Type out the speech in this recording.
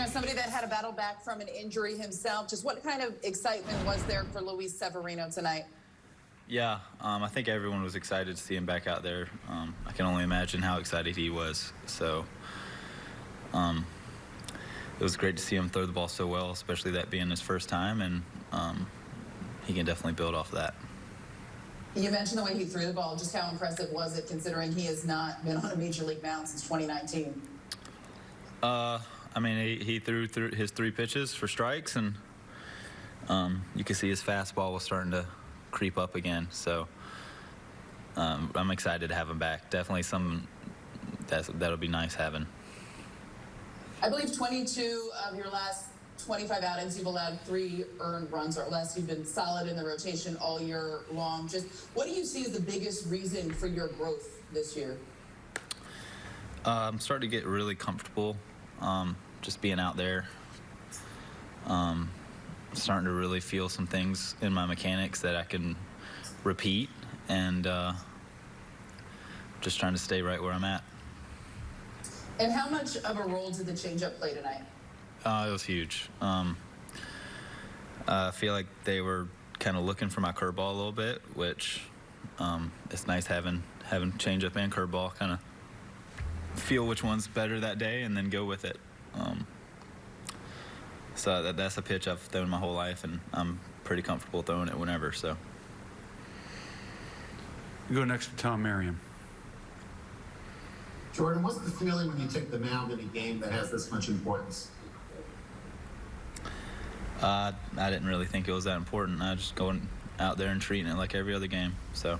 As somebody that had a battle back from an injury himself, just what kind of excitement was there for Luis Severino tonight? Yeah, um, I think everyone was excited to see him back out there. Um, I can only imagine how excited he was. So um, it was great to see him throw the ball so well, especially that being his first time, and um, he can definitely build off of that. You mentioned the way he threw the ball. Just how impressive was it, considering he has not been on a major league mound since 2019? Uh, I mean, he, he threw through his three pitches for strikes, and um, you could see his fastball was starting to creep up again. So um, I'm excited to have him back. Definitely some that's, that'll be nice having. I believe 22 of your last 25 outings, you've allowed three earned runs or less. You've been solid in the rotation all year long. Just what do you see as the biggest reason for your growth this year? Uh, I'm starting to get really comfortable um, just being out there. Um, starting to really feel some things in my mechanics that I can repeat and uh, just trying to stay right where I'm at. And how much of a role did the changeup play tonight? Uh, it was huge. Um, I feel like they were kind of looking for my curveball a little bit, which um, it's nice having having changeup and curveball kind of feel which one's better that day and then go with it. Um, so that, that's a pitch I've thrown my whole life, and I'm pretty comfortable throwing it whenever. So We go next to Tom Merriam. Jordan, what's the feeling when you take the mound in a game that has this much importance? uh, I didn't really think it was that important. I was just going out there and treating it like every other game. So